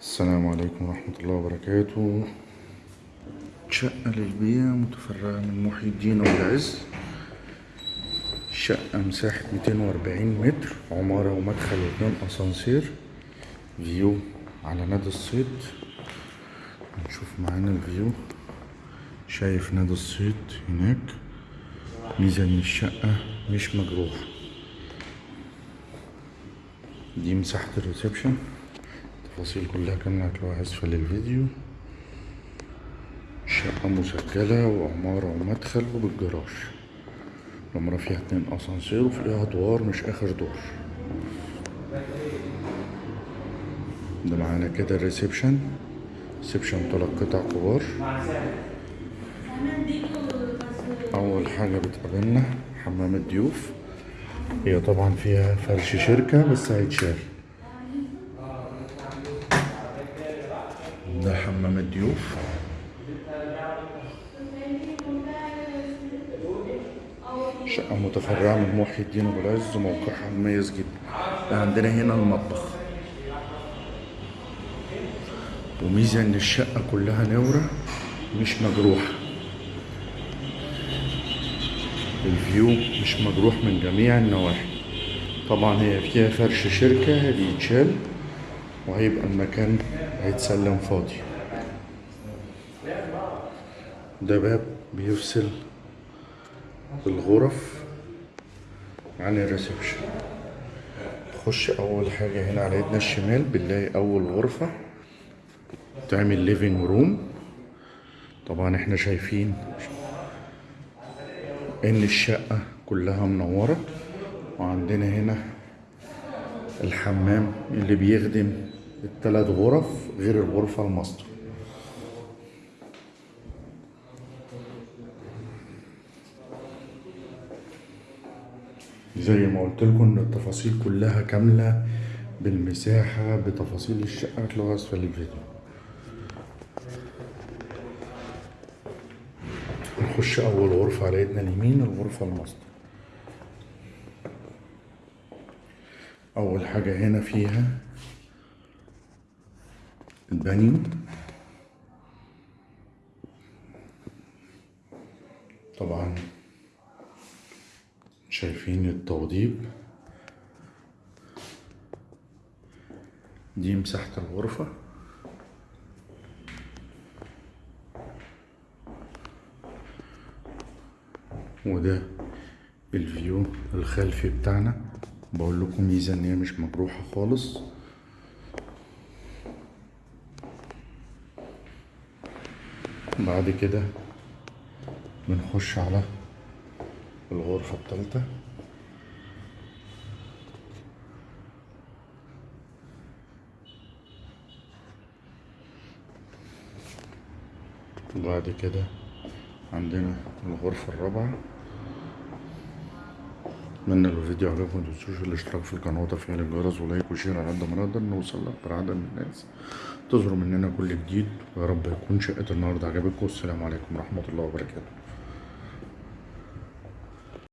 السلام عليكم ورحمة الله وبركاته. شقة للبيع متفرعة من محي الدين والعز شقة مساحة 240 متر عمارة ومدخل واتنين أسانسير. view على نادي الصيد. نشوف معانا ال view. شايف نادي الصيد هناك. ميزة إن الشقة مش مجروحة دي مساحة ال reception. التفاصيل كلها كاملة هتلاقوها أسفل الفيديو شقة مسجلة وعمارة ومدخل وبالجراج. العمارة فيها اتنين أسانسير وفيها أدوار مش آخر دور. ده معانا كده ال reception. reception تلات قطع كبار. أول حاجة بتقابلنا حمام الضيوف. هي طبعا فيها فرش شركة بس هيتشال. ده حمام الضيوف. شقة متفرعة من محي الدين أبو العز موقعها مميز جدا. عندنا هنا المطبخ. وميزة إن الشقة كلها نورة مش مجروحة. ال view مش مجروح من جميع النواحي. طبعا هي فيها فرش شركة بيتشال وهيبقى المكان هيتسلم فاضي. ده باب بيفصل الغرف عن ال reception. تخش أول حاجة هنا على ايدنا الشمال بنلاقي أول غرفة تعمل living room طبعا إحنا شايفين إن الشقة كلها منورة وعندنا هنا الحمام اللي بيخدم التلات غرف غير الغرفة الماستر. زي ما قلت لكم إن التفاصيل كلها كاملة بالمساحة بتفاصيل الشقة هتلاقوها أسفل الفيديو. نخش أول غرفة على إيدنا اليمين الغرفة الماستر. أول حاجة هنا فيها البانيو طبعا شايفين التوضيب. دي مساحة الغرفة. وده الفيو الخلفي بتاعنا. بقول لكم ميزة إن هي مش مجروحة خالص. بعد كده بنخش على الغرفة التالتة. وبعد كده عندنا الغرفة الرابعة. أتمنى لو الفيديو عجبكم متنسوش الاشتراك في القناة وتفعيل الجرس ولايك وشير على قد ما نقدر نوصل لأكبر عدد من الناس. تظهروا مننا كل جديد ويا رب يكون شقة النهاردة عجبتكم. والسلام عليكم ورحمة الله وبركاته.